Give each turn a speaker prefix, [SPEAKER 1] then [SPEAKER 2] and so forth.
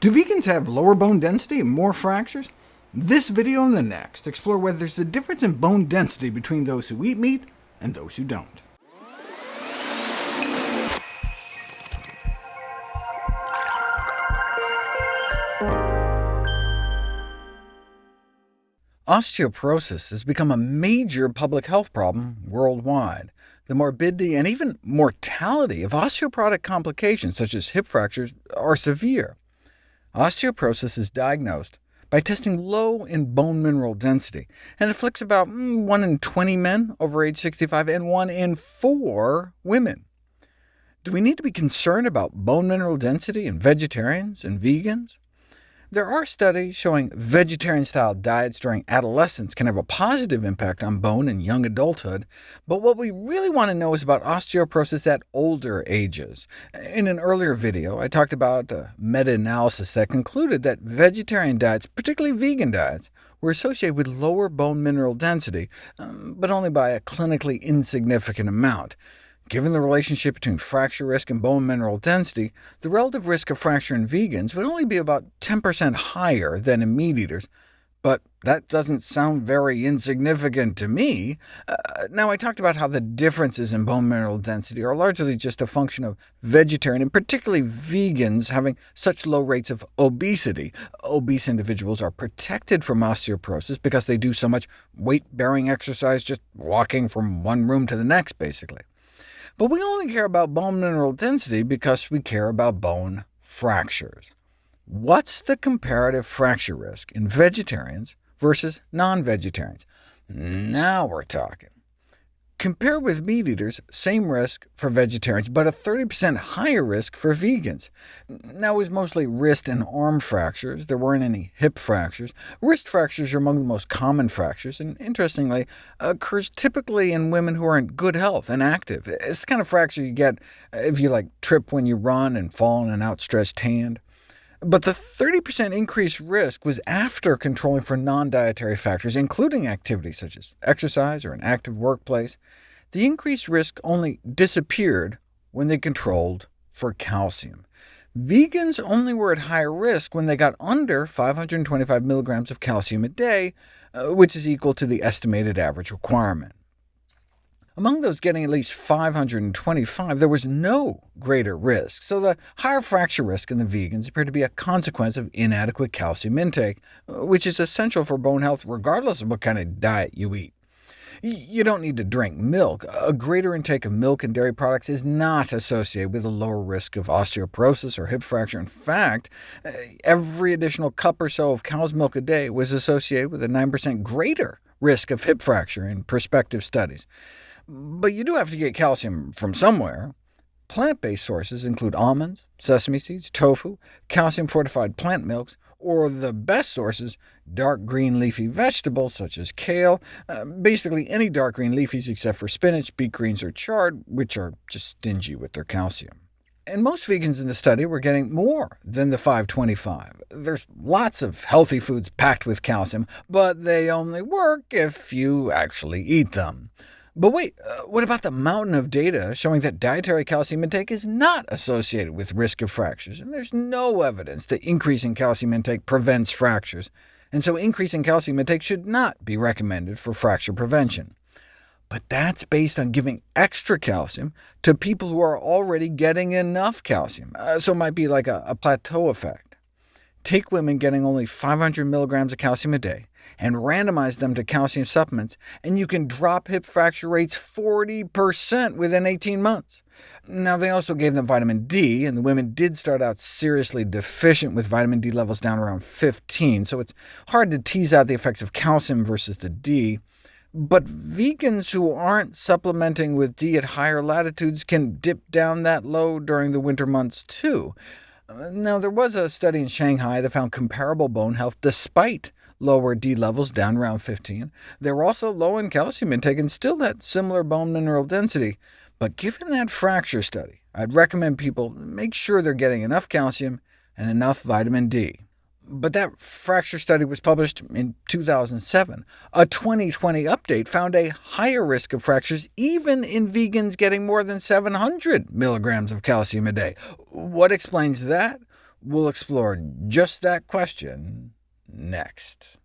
[SPEAKER 1] Do vegans have lower bone density and more fractures? This video and the next explore whether there's a difference in bone density between those who eat meat and those who don't. Osteoporosis has become a major public health problem worldwide. The morbidity and even mortality of osteoporotic complications, such as hip fractures, are severe. Osteoporosis is diagnosed by testing low in bone mineral density, and afflicts about mm, 1 in 20 men over age 65 and 1 in 4 women. Do we need to be concerned about bone mineral density in vegetarians and vegans? There are studies showing vegetarian-style diets during adolescence can have a positive impact on bone in young adulthood, but what we really want to know is about osteoporosis at older ages. In an earlier video, I talked about a meta-analysis that concluded that vegetarian diets, particularly vegan diets, were associated with lower bone mineral density, um, but only by a clinically insignificant amount. Given the relationship between fracture risk and bone mineral density, the relative risk of fracture in vegans would only be about 10% higher than in meat eaters, but that doesn't sound very insignificant to me. Uh, now, I talked about how the differences in bone mineral density are largely just a function of vegetarian, and particularly vegans, having such low rates of obesity. Obese individuals are protected from osteoporosis because they do so much weight-bearing exercise just walking from one room to the next, basically. But we only care about bone mineral density because we care about bone fractures. What's the comparative fracture risk in vegetarians versus non-vegetarians? Now we're talking. Compared with meat eaters, same risk for vegetarians, but a 30% higher risk for vegans. Now, it was mostly wrist and arm fractures. There weren't any hip fractures. Wrist fractures are among the most common fractures, and interestingly, occurs typically in women who are in good health and active. It's the kind of fracture you get if you like trip when you run and fall on an outstretched hand. But the 30% increased risk was after controlling for non-dietary factors, including activities such as exercise or an active workplace. The increased risk only disappeared when they controlled for calcium. Vegans only were at higher risk when they got under 525 milligrams of calcium a day, uh, which is equal to the estimated average requirement. Among those getting at least 525, there was no greater risk, so the higher fracture risk in the vegans appeared to be a consequence of inadequate calcium intake, which is essential for bone health regardless of what kind of diet you eat. You don't need to drink milk. A greater intake of milk and dairy products is not associated with a lower risk of osteoporosis or hip fracture. In fact, eh, every additional cup or so of cow's milk a day was associated with a 9% greater risk of hip fracture in prospective studies. But you do have to get calcium from somewhere. Plant-based sources include almonds, sesame seeds, tofu, calcium-fortified plant milks, or the best sources, dark green leafy vegetables such as kale, uh, basically any dark green leafies except for spinach, beet greens, or chard, which are just stingy with their calcium. And most vegans in the study were getting more than the 525. There's lots of healthy foods packed with calcium, but they only work if you actually eat them. But wait, uh, what about the mountain of data showing that dietary calcium intake is not associated with risk of fractures? And there's no evidence that increasing calcium intake prevents fractures, and so increasing calcium intake should not be recommended for fracture prevention. But that's based on giving extra calcium to people who are already getting enough calcium, uh, so it might be like a, a plateau effect. Take women getting only 500 milligrams of calcium a day, and randomized them to calcium supplements, and you can drop hip fracture rates 40% within 18 months. Now, they also gave them vitamin D, and the women did start out seriously deficient with vitamin D levels down around 15, so it's hard to tease out the effects of calcium versus the D. But vegans who aren't supplementing with D at higher latitudes can dip down that low during the winter months too. Now, there was a study in Shanghai that found comparable bone health despite lower D levels down around 15. They were also low in calcium intake and still had similar bone mineral density. But given that fracture study, I'd recommend people make sure they're getting enough calcium and enough vitamin D. But that fracture study was published in 2007. A 2020 update found a higher risk of fractures even in vegans getting more than 700 milligrams of calcium a day. What explains that? We'll explore just that question next.